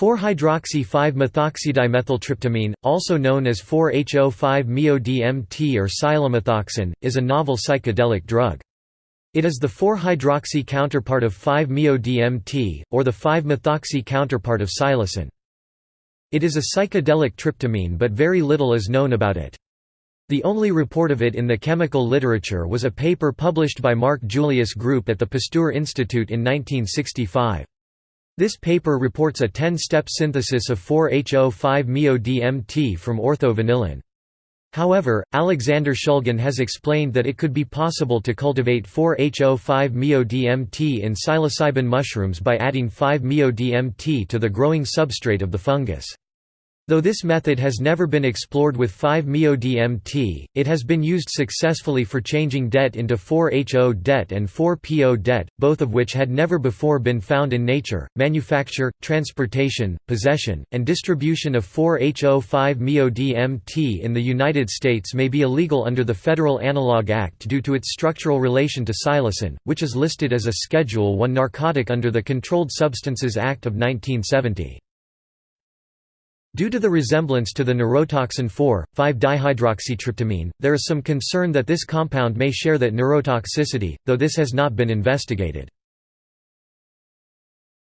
4-hydroxy-5-methoxydimethyltryptamine, also known as 4-HO5-MeO-DMT or psilomethoxin, is a novel psychedelic drug. It is the 4-hydroxy counterpart of 5-MeO-DMT, or the 5-methoxy counterpart of psilocin. It is a psychedelic tryptamine but very little is known about it. The only report of it in the chemical literature was a paper published by Marc Julia's Group at the Pasteur Institute in 1965. This paper reports a 10-step synthesis of 4-HO5-MeO-DMT from orthovanillin. However, Alexander Shulgin has explained that it could be possible to cultivate 4-HO5-MeO-DMT in psilocybin mushrooms by adding 5-MeO-DMT to the growing substrate of the fungus. Though this method has never been explored with 5-MeO-DMT, it has been used successfully for changing DET into 4-HO DET and 4-PO DET, both of which had never before been found in nature. Manufacture, transportation, possession, and distribution of 4-HO5-MeO-DMT in the United States may be illegal under the Federal Analog Act due to its structural relation to psilocin, which is listed as a Schedule I narcotic under the Controlled Substances Act of 1970. Due to the resemblance to the neurotoxin 4,5-dihydroxytryptamine, there is some concern that this compound may share that neurotoxicity, though this has not been investigated.